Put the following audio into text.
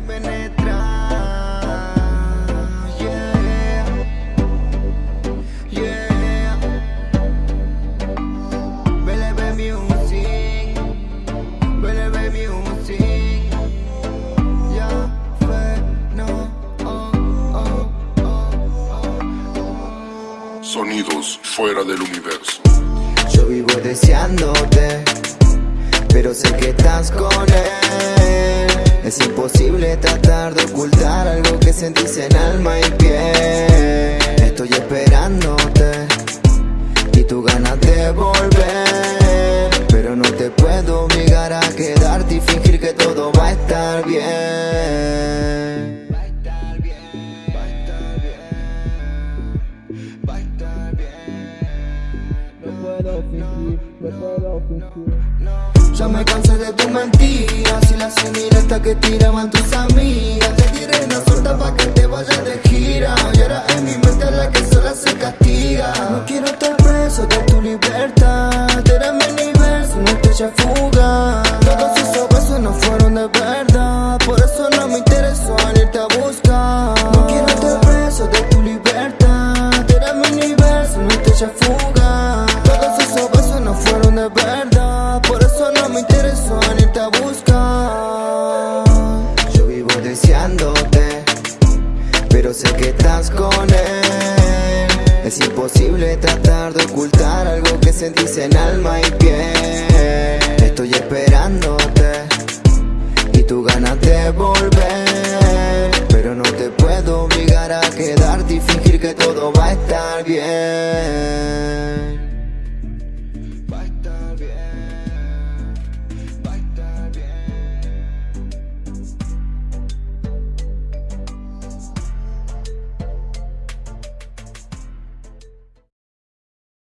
penetrar. Yeah, yeah. BLB Music, BLB Music. Ya fue, no, oh, oh, oh. Sonidos fuera del universo. Yo vivo deseándote, pero sé que estás con él. Es imposible tratar de ocultar algo que sentís en alma y piel. Estoy esperándote y tu ganas de volver. Pero no te puedo obligar a quedarte y fingir que todo va a estar bien. Va a estar bien, va a estar bien, va a estar bien. No puedo fingir, no puedo fingir. Ya me cansé de las indirectas que tiraban tus amigas. Te tiré una suelta pa' que te vayas de gira. Y ahora es mi mente la que sola se castiga. No quiero estar preso de tu libertad. Eres mi universo, una estrella fuga Deseándote Pero sé que estás con él. Es imposible tratar de ocultar algo que sentís en alma y piel. Estoy esperándote y tu ganas de volver Pero no te puedo obligar a quedarte y fingir que todo va a estar bien